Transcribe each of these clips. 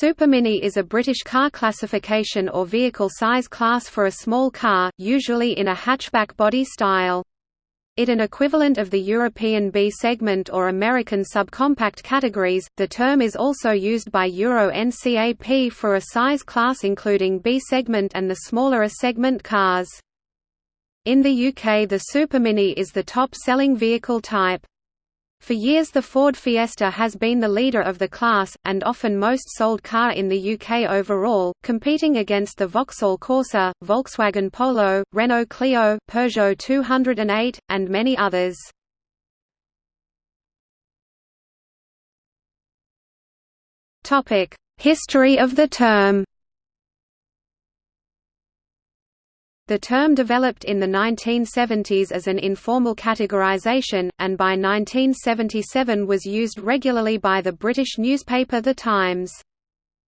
Supermini is a British car classification or vehicle size class for a small car, usually in a hatchback body style. It an equivalent of the European B segment or American subcompact categories. The term is also used by Euro NCAP for a size class including B segment and the smaller A segment cars. In the UK the Supermini is the top-selling vehicle type. For years the Ford Fiesta has been the leader of the class, and often most sold car in the UK overall, competing against the Vauxhall Corsa, Volkswagen Polo, Renault Clio, Peugeot 208, and many others. History of the term The term developed in the 1970s as an informal categorization, and by 1977 was used regularly by the British newspaper The Times.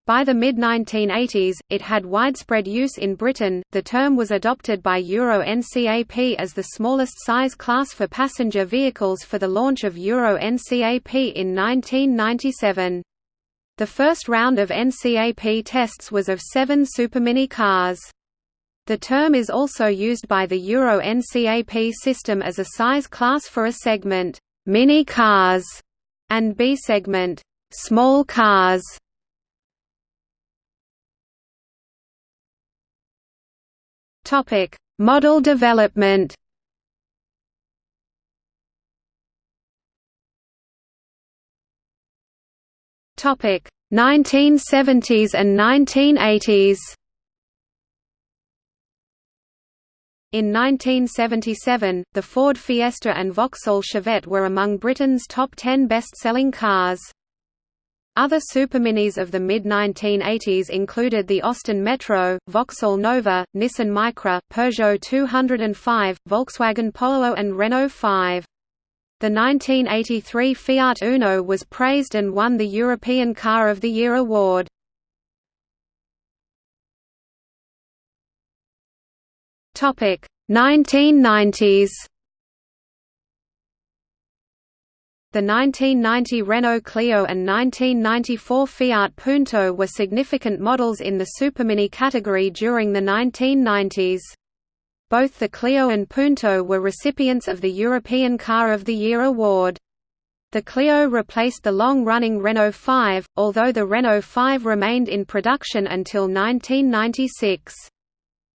By the mid 1980s, it had widespread use in Britain. The term was adopted by Euro NCAP as the smallest size class for passenger vehicles for the launch of Euro NCAP in 1997. The first round of NCAP tests was of seven Supermini cars. The term is also used by the Euro NCAP system as a size class for a segment, mini cars, and B segment, small cars. Topic: Model development. Topic: 1970s and 1980s. In 1977, the Ford Fiesta and Vauxhall Chevette were among Britain's top 10 best-selling cars. Other superminis of the mid-1980s included the Austin Metro, Vauxhall Nova, Nissan Micra, Peugeot 205, Volkswagen Polo and Renault 5. The 1983 Fiat Uno was praised and won the European Car of the Year award. Topic 1990s. The 1990 Renault Clio and 1994 Fiat Punto were significant models in the Supermini category during the 1990s. Both the Clio and Punto were recipients of the European Car of the Year award. The Clio replaced the long-running Renault 5, although the Renault 5 remained in production until 1996.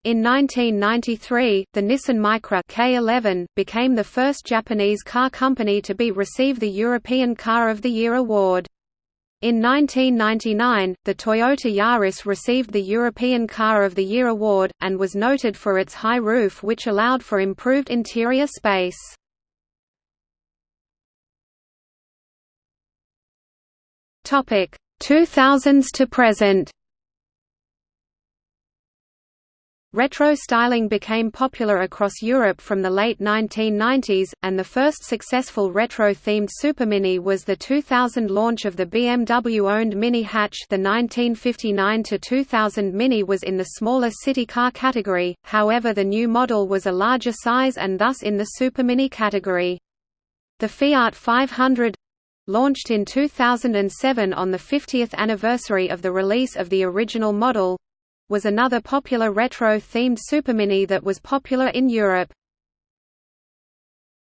In 1993, the Nissan Micra K11 became the first Japanese car company to be receive the European Car of the Year award. In 1999, the Toyota Yaris received the European Car of the Year award, and was noted for its high roof which allowed for improved interior space. Topic 2000s to present Retro styling became popular across Europe from the late 1990s, and the first successful retro-themed Supermini was the 2000 launch of the BMW-owned Mini Hatch the 1959–2000 Mini was in the smaller city car category, however the new model was a larger size and thus in the Supermini category. The Fiat 500 launched in 2007 on the 50th anniversary of the release of the original model was another popular retro-themed supermini that was popular in Europe.